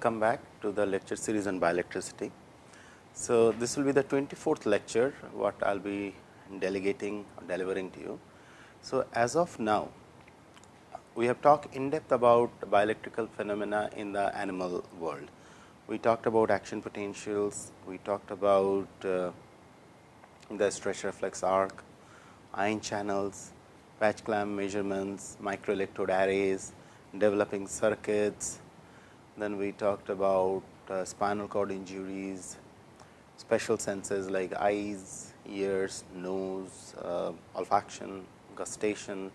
welcome back to the lecture series on bioelectricity. So, this will be the 24th lecture what I will be delegating or delivering to you. So, as of now we have talked in depth about bioelectrical phenomena in the animal world. We talked about action potentials, we talked about uh, the stretch reflex arc, ion channels, patch clamp measurements, microelectrode arrays, developing circuits. Then we talked about uh, spinal cord injuries, special senses like eyes, ears, nose, uh, olfaction, gustation.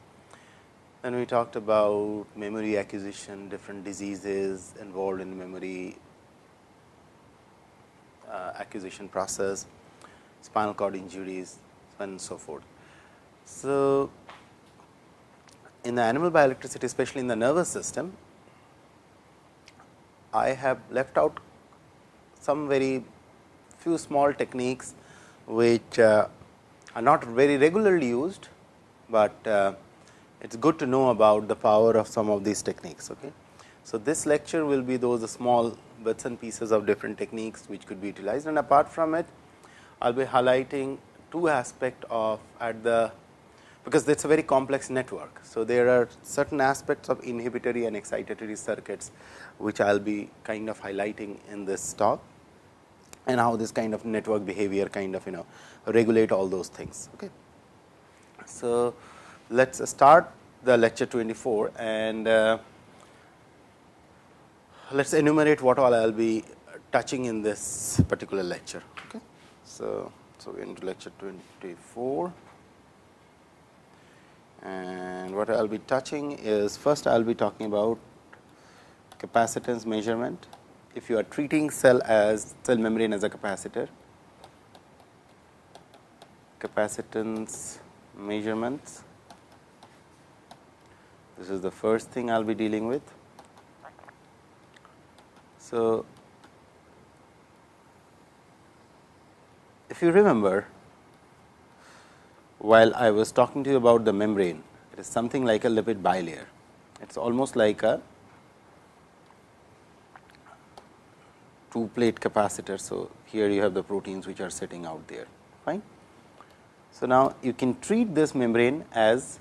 Then we talked about memory acquisition, different diseases involved in memory uh, acquisition process, spinal cord injuries and so forth. So, in the animal bioelectricity especially in the nervous system, I have left out some very few small techniques which uh, are not very regularly used, but uh, it is good to know about the power of some of these techniques. Okay. So, this lecture will be those small bits and pieces of different techniques which could be utilized and apart from it, I will be highlighting two aspect of at the because it is a very complex network. So, there are certain aspects of inhibitory and excitatory circuits, which I will be kind of highlighting in this talk and how this kind of network behavior kind of you know regulate all those things. Okay. So, let us start the lecture 24 and uh, let us enumerate what all I will be touching in this particular lecture. Okay. So, so into lecture 24 and what I will be touching is first I will be talking about capacitance measurement. If you are treating cell as cell membrane as a capacitor, capacitance measurements. This is the first thing I will be dealing with. So, if you remember while I was talking to you about the membrane, it is something like a lipid bilayer. It is almost like a two plate capacitor. So, here you have the proteins which are sitting out there fine. So, now you can treat this membrane as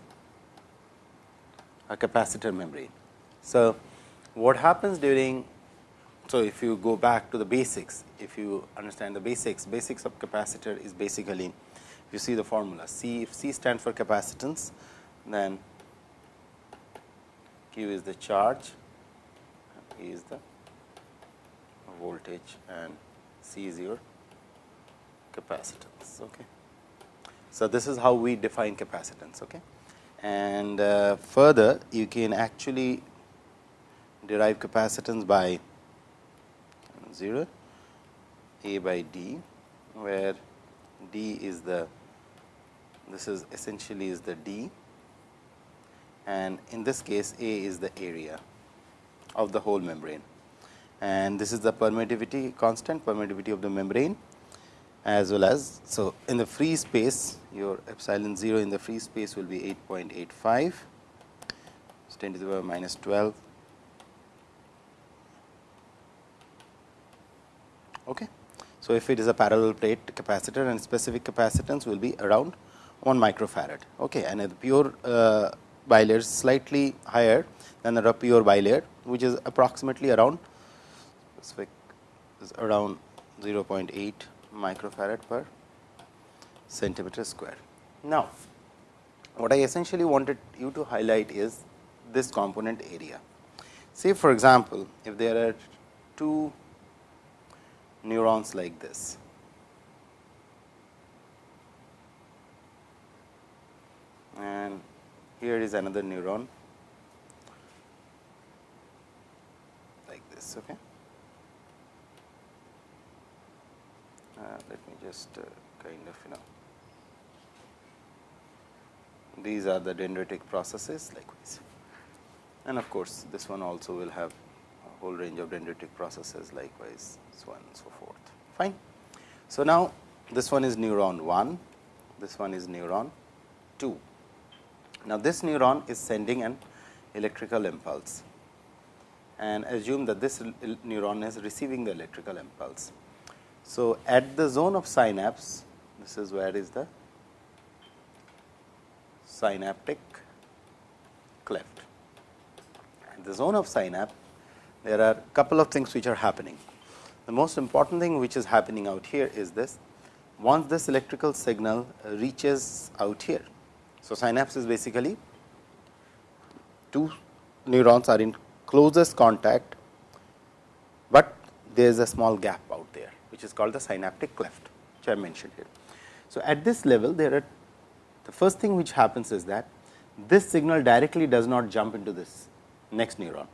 a capacitor membrane. So, what happens during so if you go back to the basics if you understand the basics basics of capacitor is basically you see the formula C if C stands for capacitance then Q is the charge E is the voltage and C is your capacitance. Okay. So, this is how we define capacitance. Okay. And uh, further you can actually derive capacitance by 0 A by D, where D is the this is essentially is the D and in this case A is the area of the whole membrane and this is the permittivity constant permittivity of the membrane as well as. So, in the free space your epsilon 0 in the free space will be 8.85 10 to the power minus 12. Okay. So, if it is a parallel plate capacitor and specific capacitance will be around 1 microfarad okay. and the pure uh, bilayer is slightly higher than the pure bilayer which is approximately around is around 0.8 microfarad per centimeter square. Now, what I essentially wanted you to highlight is this component area. Say for example, if there are two neurons like this and here is another neuron like this. Okay. Uh, let me just uh, kind of you know these are the dendritic processes likewise and of course, this one also will have a whole range of dendritic processes likewise so on and so forth fine. So, now this one is neuron 1, this one is neuron 2. Now, this neuron is sending an electrical impulse and assume that this neuron is receiving the electrical impulse. So, at the zone of synapse, this is where is the synaptic cleft. At the zone of synapse, there are couple of things which are happening. The most important thing which is happening out here is this, once this electrical signal reaches out here. So, synapse is basically two neurons are in closest contact, but there is a small gap out there which is called the synaptic cleft which I mentioned here. So, at this level there are the first thing which happens is that this signal directly does not jump into this next neuron.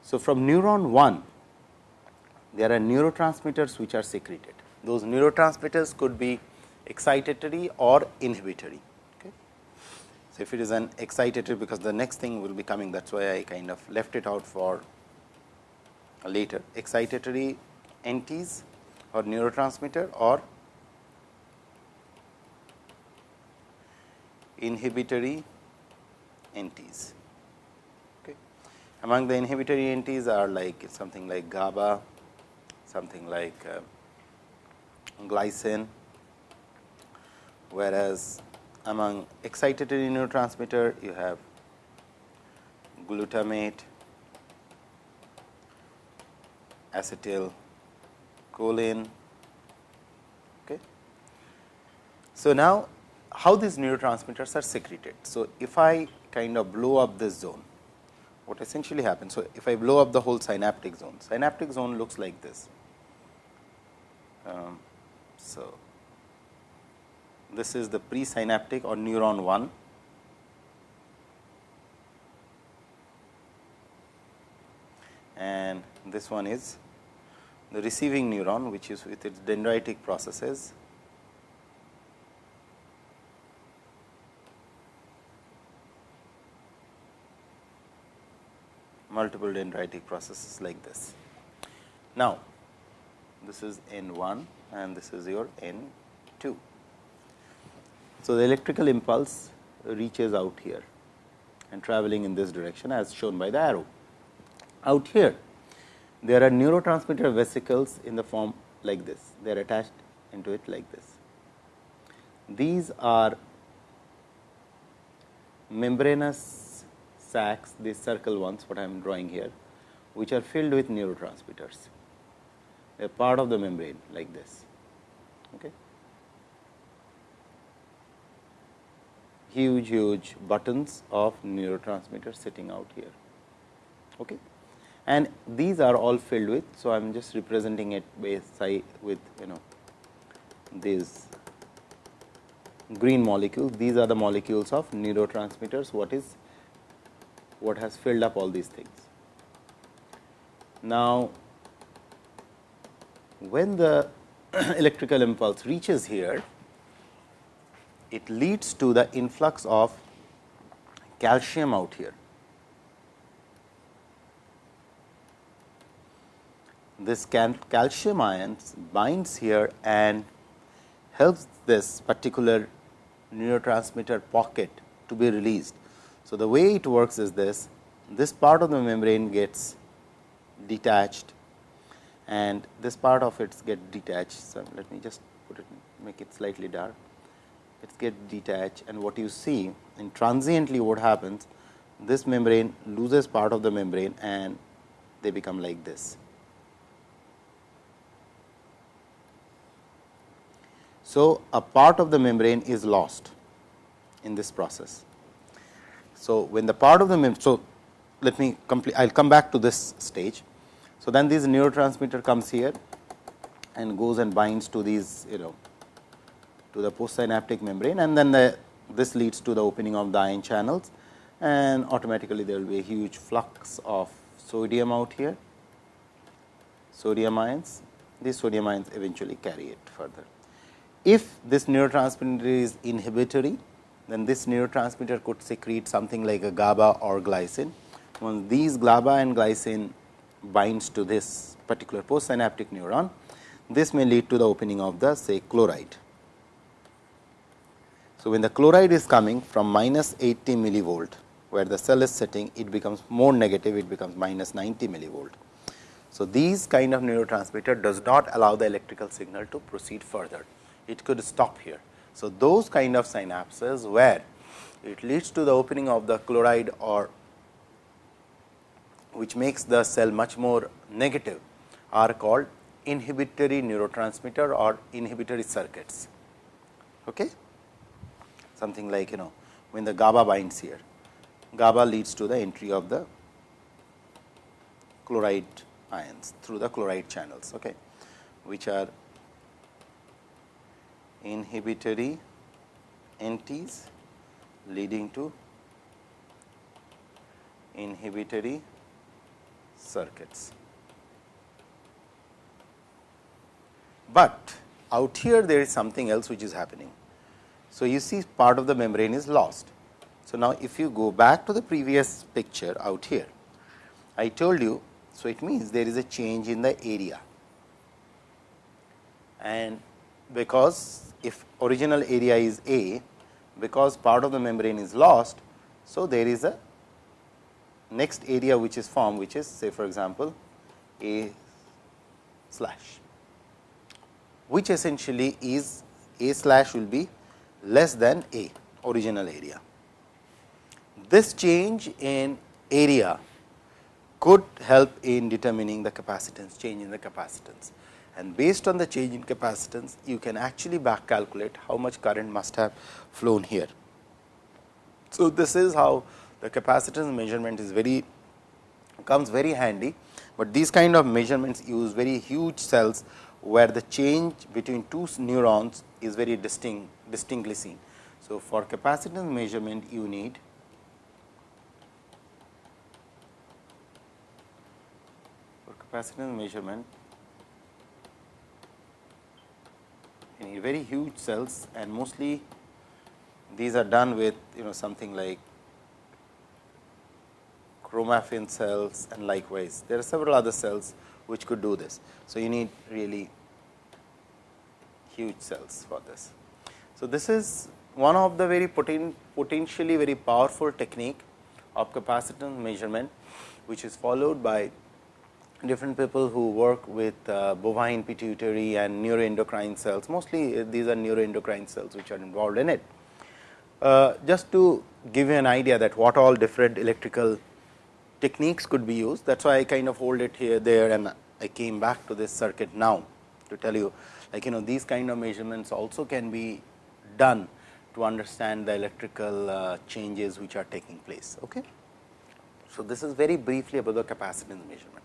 So, from neuron 1 there are neurotransmitters which are secreted. Those neurotransmitters could be excitatory or inhibitory. So, if it is an excitatory because the next thing will be coming that is why I kind of left it out for later excitatory entities or neurotransmitter or inhibitory entities. Okay. Among the inhibitory entities are like something like GABA, something like uh, glycine, whereas among excitatory neurotransmitter you have glutamate, acetyl choline. Okay. So, now how these neurotransmitters are secreted. So, if I kind of blow up this zone, what essentially happens. So, if I blow up the whole synaptic zone, synaptic zone looks like this. Um, so, this is the presynaptic or neuron 1. And this one is the receiving neuron which is with its dendritic processes multiple dendritic processes like this. Now, this is N 1 and this is your N 2. So, the electrical impulse reaches out here and traveling in this direction as shown by the arrow. Out here there are neurotransmitter vesicles in the form like this, they are attached into it like this. These are membranous sacs, these circle ones what I am drawing here, which are filled with neurotransmitters, a part of the membrane like this. Okay. Huge, huge buttons of neurotransmitters sitting out here. Okay and these are all filled with. So, I am just representing it with with you know these green molecules. These are the molecules of neurotransmitters. What is what has filled up all these things. Now, when the electrical impulse reaches here, it leads to the influx of calcium out here. this calcium ions binds here and helps this particular neurotransmitter pocket to be released. So, the way it works is this, this part of the membrane gets detached and this part of it gets detached. So, let me just put it make it slightly dark. It get detached and what you see in transiently what happens this membrane loses part of the membrane and they become like this. So, a part of the membrane is lost in this process. So, when the part of the membrane, so let me complete, I will come back to this stage. So, then this neurotransmitter comes here and goes and binds to these you know to the postsynaptic membrane and then the, this leads to the opening of the ion channels and automatically there will be a huge flux of sodium out here, sodium ions, these sodium ions eventually carry it further. If this neurotransmitter is inhibitory, then this neurotransmitter could secrete something like a GABA or glycine. When these GABA and glycine binds to this particular postsynaptic neuron, this may lead to the opening of the say chloride. So, when the chloride is coming from minus 80 millivolt where the cell is sitting, it becomes more negative, it becomes minus 90 millivolt. So, these kind of neurotransmitter does not allow the electrical signal to proceed further. It could stop here. So, those kind of synapses where it leads to the opening of the chloride or which makes the cell much more negative are called inhibitory neurotransmitter or inhibitory circuits. Okay? Something like you know when the GABA binds here, GABA leads to the entry of the chloride ions through the chloride channels, okay, which are inhibitory NTs leading to inhibitory circuits. But out here there is something else which is happening. So, you see part of the membrane is lost. So, now if you go back to the previous picture out here, I told you, so it means there is a change in the area and because if original area is A, because part of the membrane is lost. So, there is a next area which is formed which is say for example, A slash which essentially is A slash will be less than A original area. This change in area could help in determining the capacitance change in the capacitance and based on the change in capacitance you can actually back calculate how much current must have flown here. So, this is how the capacitance measurement is very comes very handy, but these kind of measurements use very huge cells where the change between two neurons is very distinct distinctly seen. So, for capacitance measurement you need for capacitance measurement you need very huge cells and mostly these are done with you know something like chromaffin cells and likewise there are several other cells which could do this. So, you need really huge cells for this. So, this is one of the very poten potentially very powerful technique of capacitance measurement, which is followed by different people who work with uh, bovine pituitary and neuroendocrine cells. Mostly uh, these are neuroendocrine cells which are involved in it. Uh, just to give you an idea that what all different electrical techniques could be used. That is why I kind of hold it here there and I came back to this circuit now to tell you like you know these kind of measurements also can be done to understand the electrical uh, changes which are taking place. Okay. So, this is very briefly about the capacitance measurement.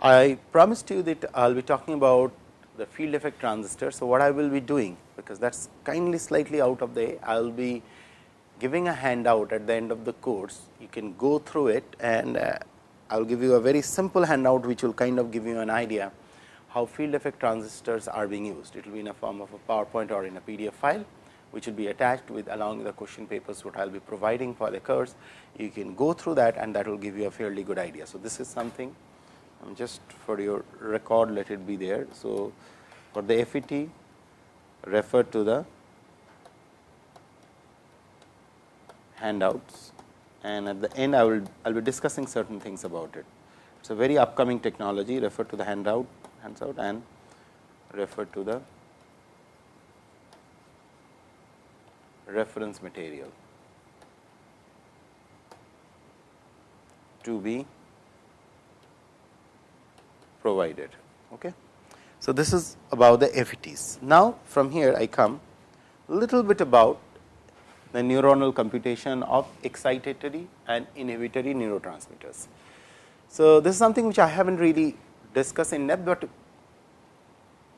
I promised you that I will be talking about the field effect transistor. So, what I will be doing because that is kindly slightly out of the I will be giving a handout at the end of the course, you can go through it and uh, I will give you a very simple handout, which will kind of give you an idea how field effect transistors are being used. It will be in a form of a PowerPoint or in a PDF file, which will be attached with along with the question papers what I will be providing for the course. You can go through that and that will give you a fairly good idea. So, this is something um, just for your record let it be there. So, for the FET refer to the handouts and at the end I will I will be discussing certain things about it. It is a very upcoming technology refer to the handout handout and refer to the reference material to be provided. Okay. So, this is about the FETs. Now, from here I come little bit about the neuronal computation of excitatory and inhibitory neurotransmitters. So, this is something which I have not really discussed in depth, but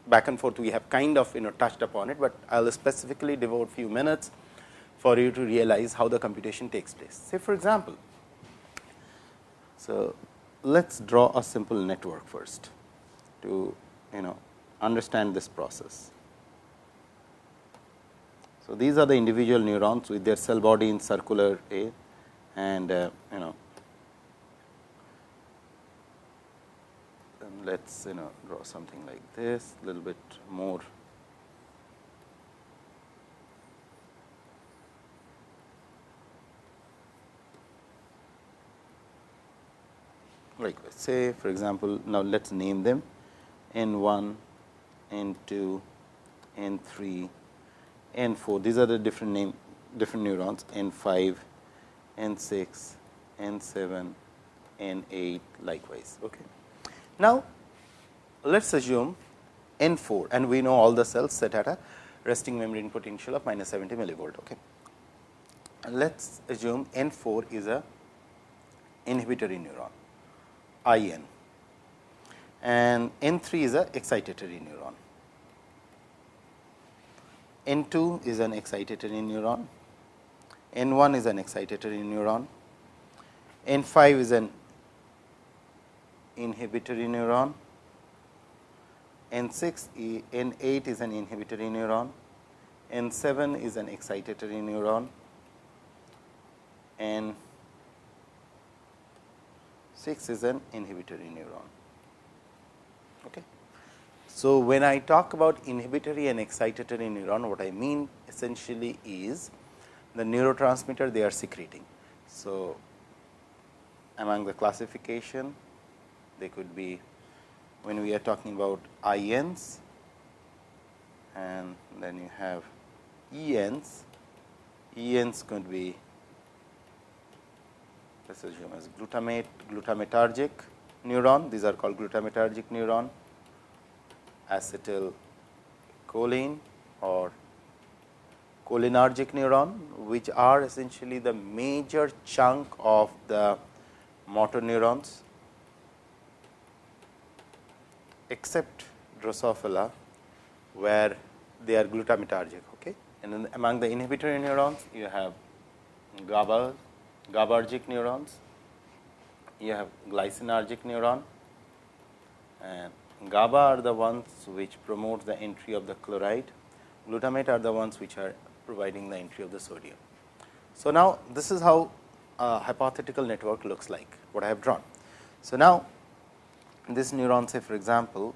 back and forth we have kind of you know touched upon it, but I will specifically devote few minutes for you to realize how the computation takes place. Say for example, so let us draw a simple network first to you know understand this process. So, these are the individual neurons with their cell body in circular A and uh, you know let us you know draw something like this a little bit more. Likewise say for example, now let us name them. N 1, n 2, n 3 n 4 these are the different name different neurons n 5, n 6, n 7, n 8 likewise. Okay. Now, let us assume n 4 and we know all the cells set at a resting membrane potential of minus 70 millivolt. Okay. Let us assume n 4 is a inhibitory neuron I n and n 3 is a excitatory neuron. N 2 is an excitatory neuron, N 1 is an excitatory neuron, N 5 is an inhibitory neuron, N 6 N 8 is an inhibitory neuron, N 7 is an excitatory neuron, N 6 is an inhibitory neuron. Okay. So, when I talk about inhibitory and excitatory neuron, what I mean essentially is the neurotransmitter they are secreting. So, among the classification, they could be when we are talking about INs and then you have ENs, ENs could be let us assume as glutamate, glutamatergic neuron, these are called glutamatergic neuron acetylcholine or cholinergic neuron, which are essentially the major chunk of the motor neurons except Drosophila, where they are glutamatergic. Okay? And then among the inhibitory neurons, you have GABA, GABAergic neurons, you have glycinergic neuron and GABA are the ones which promote the entry of the chloride, glutamate are the ones which are providing the entry of the sodium. So, now this is how a hypothetical network looks like what I have drawn. So, now this neuron say for example,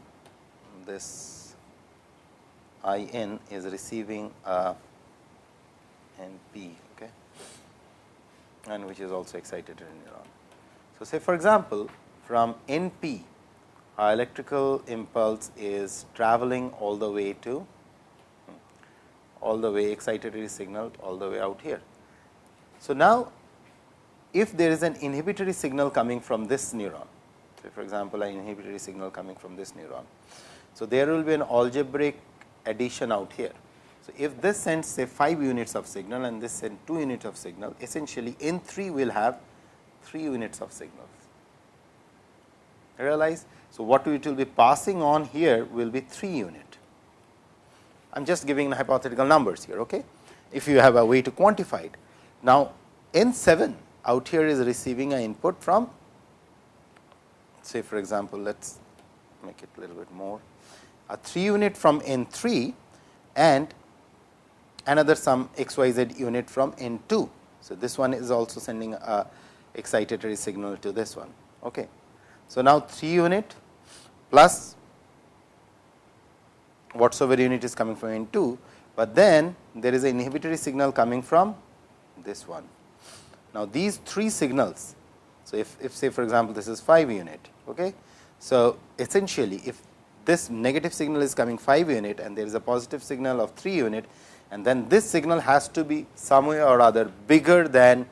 this I n is receiving a N p okay, and which is also excited in neuron. So, say for example, from N p electrical impulse is traveling all the way to all the way excitatory signal all the way out here. So, now if there is an inhibitory signal coming from this neuron, say for example, an inhibitory signal coming from this neuron. So, there will be an algebraic addition out here. So, if this sends say 5 units of signal and this sends 2 units of signal, essentially N 3 will have 3 units of signals. Realize so, what it will be passing on here will be 3 unit. I am just giving hypothetical numbers here. Okay? If you have a way to quantify it. Now, N 7 out here is receiving an input from say for example, let us make it a little bit more a 3 unit from N 3 and another some x y z unit from N 2. So, this one is also sending a excitatory signal to this one. Okay. So, now 3 unit plus whatsoever unit is coming from N 2, but then there is an inhibitory signal coming from this one. Now, these three signals. So, if, if say for example, this is 5 unit. Okay. So, essentially if this negative signal is coming 5 unit and there is a positive signal of 3 unit and then this signal has to be somewhere or other bigger than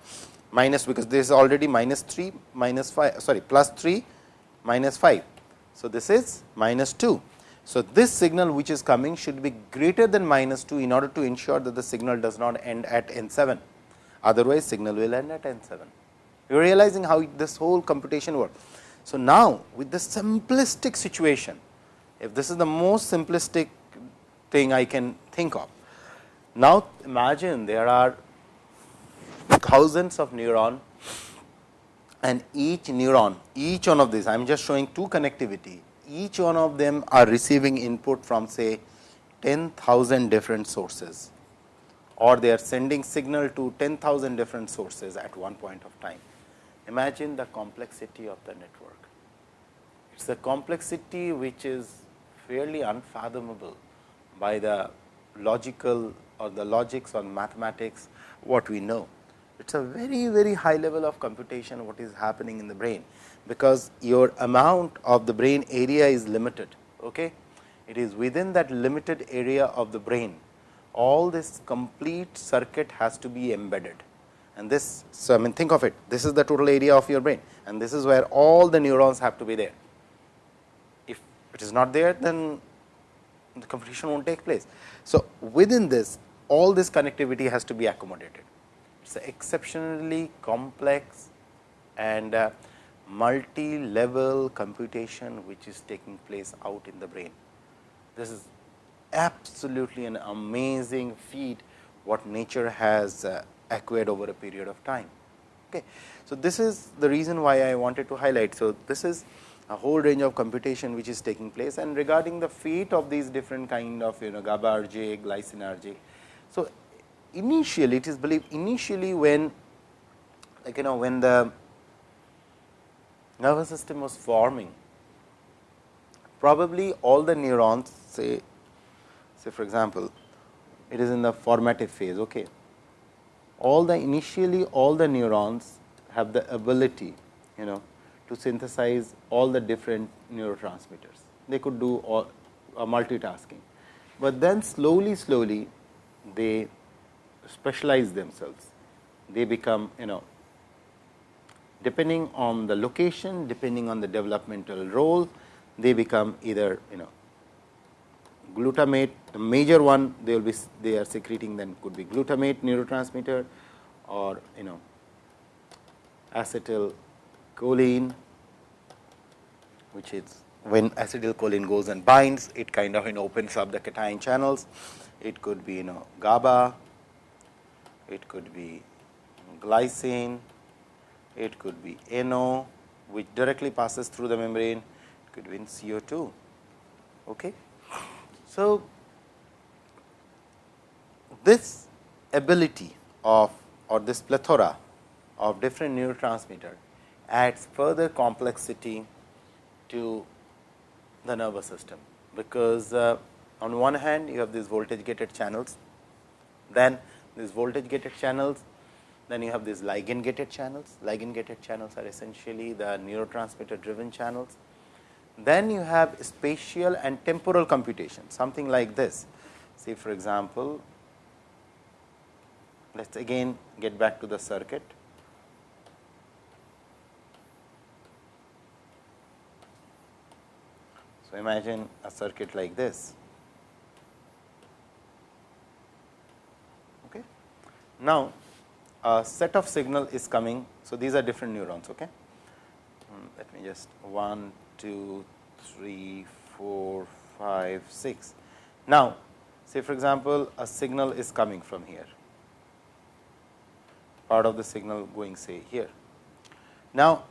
minus because this is already minus 3 minus 5 sorry plus 3 minus 5. So, this is minus 2. So, this signal which is coming should be greater than minus 2 in order to ensure that the signal does not end at n 7. Otherwise, signal will end at n 7. You are realizing how this whole computation works. So, now with the simplistic situation, if this is the most simplistic thing I can think of. Now, imagine there are thousands of neuron and each neuron, each one of these, I am just showing two connectivity, each one of them are receiving input from say 10,000 different sources or they are sending signal to 10,000 different sources at one point of time. Imagine the complexity of the network. It is a complexity which is fairly unfathomable by the logical or the logics or mathematics what we know It is a very very high level of computation what is happening in the brain, because your amount of the brain area is limited. Okay? It is within that limited area of the brain, all this complete circuit has to be embedded. And this, so I mean think of it, this is the total area of your brain and this is where all the neurons have to be there. If it is not there, then the computation will not take place. So, within this all this connectivity has to be accommodated. It is exceptionally complex and uh, multi-level computation which is taking place out in the brain. This is absolutely an amazing feat what nature has uh, acquired over a period of time. Okay. So, this is the reason why I wanted to highlight. So, this is a whole range of computation which is taking place and regarding the fate of these different kind of you know GABAergic, glycinergic. So, initially it is believed initially when like you know when the nervous system was forming probably all the neurons say say for example, it is in the formative phase. Okay. All the initially all the neurons have the ability you know to synthesize all the different neurotransmitters. They could do all uh, multitasking, but then slowly slowly they specialize themselves. They become you know depending on the location, depending on the developmental role, they become either you know glutamate the major one they will be they are secreting then could be glutamate neurotransmitter or you know acetylcholine which is when acetylcholine goes and binds it kind of you know, opens up the cation channels it could be you know GABA it could be glycine. It could be NO which directly passes through the membrane. It could be in CO2 okay? So, this ability of or this plethora of different neurotransmitter adds further complexity to the nervous system, because uh, on one hand you have these voltage gated channels, then these voltage gated channels, then you have these ligand gated channels. Ligand gated channels are essentially the neurotransmitter driven channels then you have spatial and temporal computation, something like this. Say for example, let us again get back to the circuit. So, imagine a circuit like this. Now, a set of signal is coming. So, these are different neurons. Okay. Hmm, let me just 1, 2, 3, 4, 5, 6. Now, say for example, a signal is coming from here, part of the signal going say here. Now,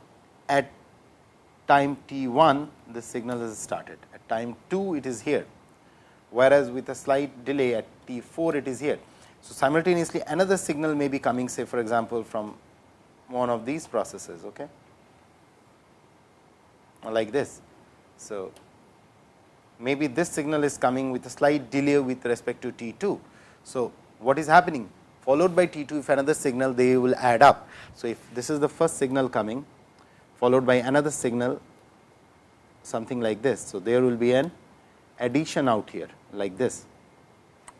at time t 1 the signal is started, at time 2 it is here, whereas with a slight delay at t 4 it is here. So, simultaneously another signal may be coming say for example, from one of these processes. Okay? like this. So, maybe this signal is coming with a slight delay with respect to T 2. So, what is happening followed by T 2 if another signal they will add up. So, if this is the first signal coming followed by another signal something like this. So, there will be an addition out here like this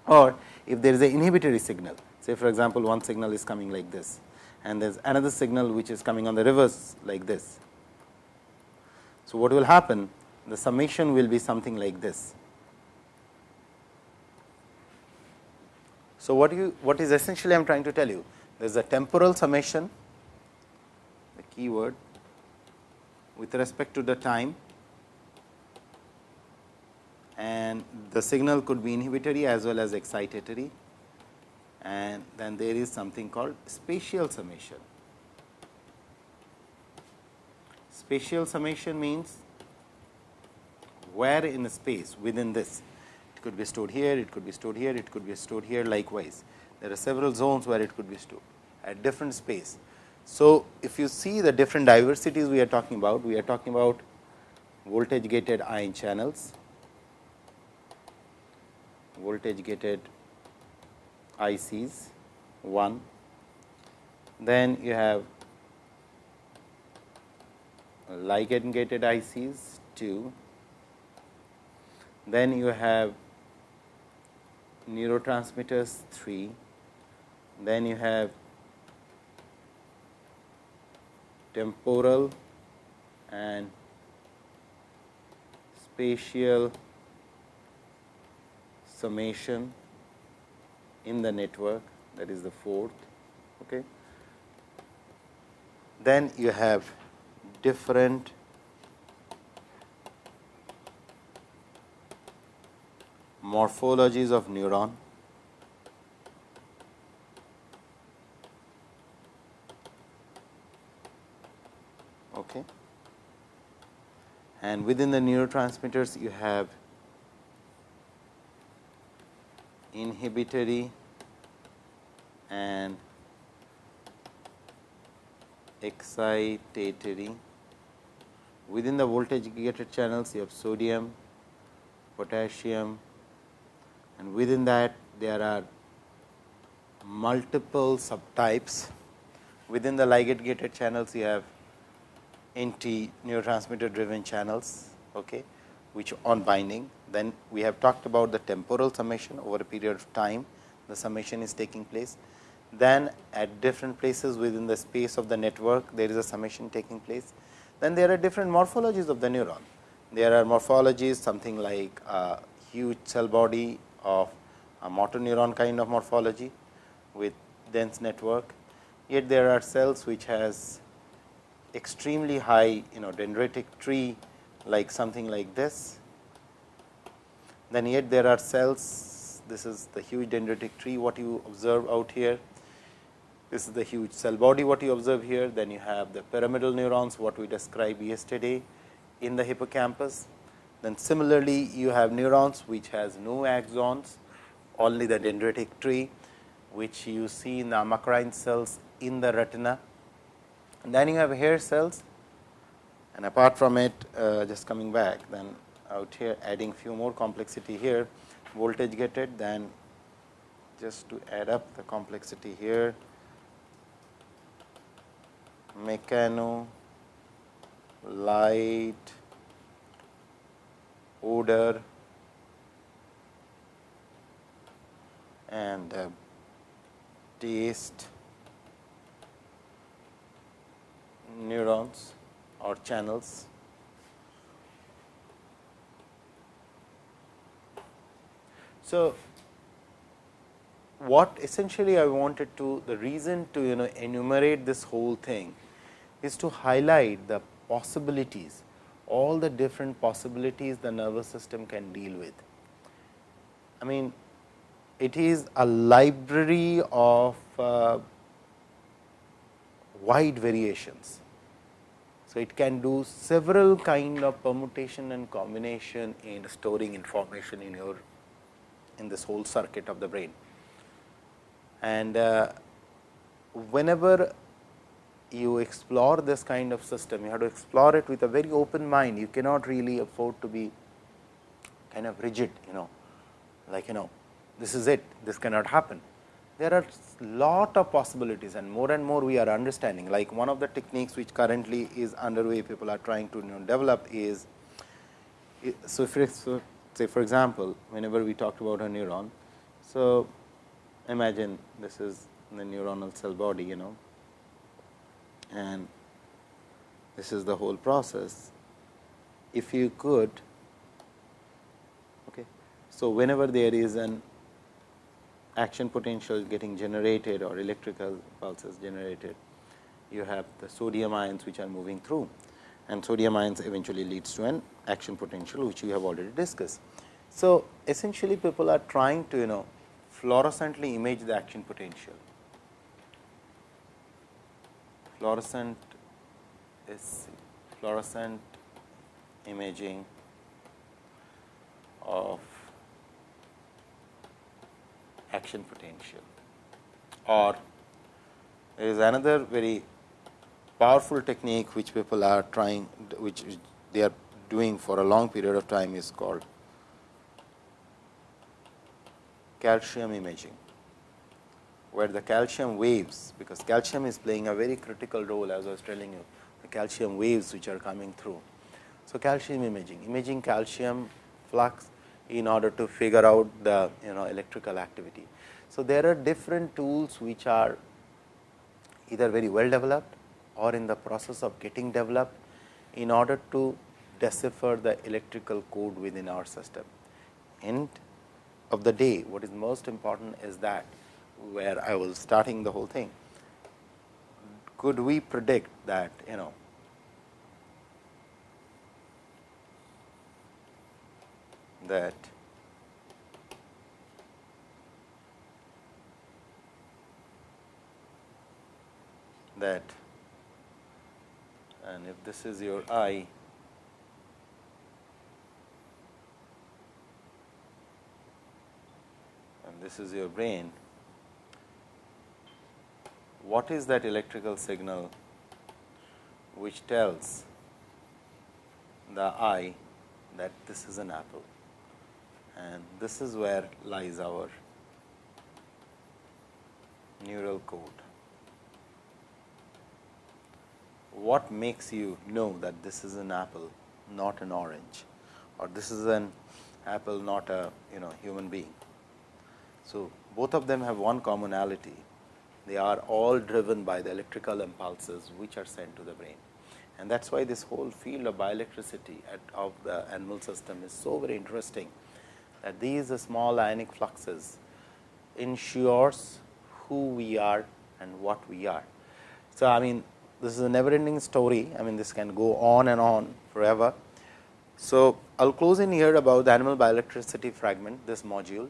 or if there is an inhibitory signal say for example, one signal is coming like this and there is another signal which is coming on the reverse like this so, what will happen? The summation will be something like this. So, what you what is essentially I am trying to tell you? There is a temporal summation, the keyword with respect to the time and the signal could be inhibitory as well as excitatory and then there is something called spatial summation. Spatial summation means where in space within this. It could be stored here, it could be stored here, it could be stored here likewise. There are several zones where it could be stored at different space. So, if you see the different diversities we are talking about, we are talking about voltage gated ion channels, voltage gated ICs 1, then you have ligand gated ICs 2, then you have neurotransmitters 3, then you have temporal and spatial summation in the network that is the fourth. Okay. Then you have different morphologies of neuron. Okay. And within the neurotransmitters, you have inhibitory and excitatory. Within the voltage gated channels, you have sodium, potassium, and within that there are multiple subtypes. Within the ligand gated channels, you have NT neurotransmitter driven channels, okay, which on binding. Then we have talked about the temporal summation over a period of time, the summation is taking place. Then at different places within the space of the network, there is a summation taking place. Then there are different morphologies of the neuron. There are morphologies something like a huge cell body of a motor neuron kind of morphology with dense network. Yet there are cells which has extremely high you know dendritic tree like something like this. Then yet there are cells, this is the huge dendritic tree what you observe out here. This is the huge cell body what you observe here. Then you have the pyramidal neurons what we described yesterday in the hippocampus. Then similarly, you have neurons which has no axons, only the dendritic tree, which you see in the amacrine cells in the retina. And then you have hair cells and apart from it uh, just coming back then out here adding few more complexity here voltage gated then just to add up the complexity here. Mechano light odor and uh, taste neurons or channels. So, what essentially I wanted to the reason to you know enumerate this whole thing is to highlight the possibilities all the different possibilities the nervous system can deal with. I mean it is a library of uh, wide variations. So, it can do several kind of permutation and combination in storing information in your in this whole circuit of the brain. And uh, whenever you explore this kind of system, you have to explore it with a very open mind. You cannot really afford to be kind of rigid, you know, like, you know, this is it, this cannot happen. There are lot of possibilities and more and more we are understanding. Like one of the techniques which currently is underway, people are trying to you know, develop is, so, if, so say for example, whenever we talked about a neuron. So, imagine this is the neuronal cell body, you know, and this is the whole process. If you could, okay, so whenever there is an action potential getting generated or electrical pulses generated, you have the sodium ions which are moving through and sodium ions eventually leads to an action potential which we have already discussed. So, essentially people are trying to you know fluorescently image the action potential fluorescent is fluorescent imaging of action potential or there is another very powerful technique which people are trying which they are doing for a long period of time is called calcium imaging. where the calcium waves, because calcium is playing a very critical role as I was telling you, the calcium waves which are coming through. So, calcium imaging, imaging calcium flux in order to figure out the you know electrical activity. So, there are different tools which are either very well developed or in the process of getting developed in order to decipher the electrical code within our system. End of the day, what is most important is that where I was starting the whole thing. Could we predict that you know that that and if this is your eye and this is your brain what is that electrical signal which tells the eye that this is an apple and this is where lies our neural code. What makes you know that this is an apple, not an orange, or this is an apple, not a you know human being. So, both of them have one commonality. They are all driven by the electrical impulses which are sent to the brain. And that is why this whole field of bioelectricity of the animal system is so very interesting that these small ionic fluxes ensures who we are and what we are. So, I mean this is a never ending story, I mean this can go on and on forever. So, I will close in here about the animal bioelectricity fragment this module,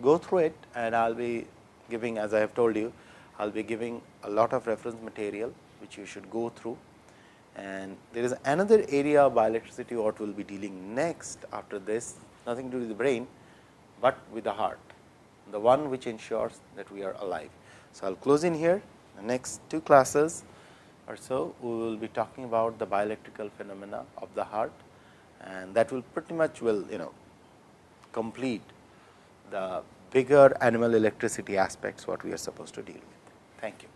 go through it and I will be giving as I have told you, I will be giving a lot of reference material which you should go through. And there is another area of bioelectricity what we will be dealing next after this nothing to do with the brain, but with the heart, the one which ensures that we are alive. So, I will close in here the next two classes or so we will be talking about the bioelectrical phenomena of the heart and that will pretty much will you know complete the bigger animal electricity aspects what we are supposed to deal with. Thank you.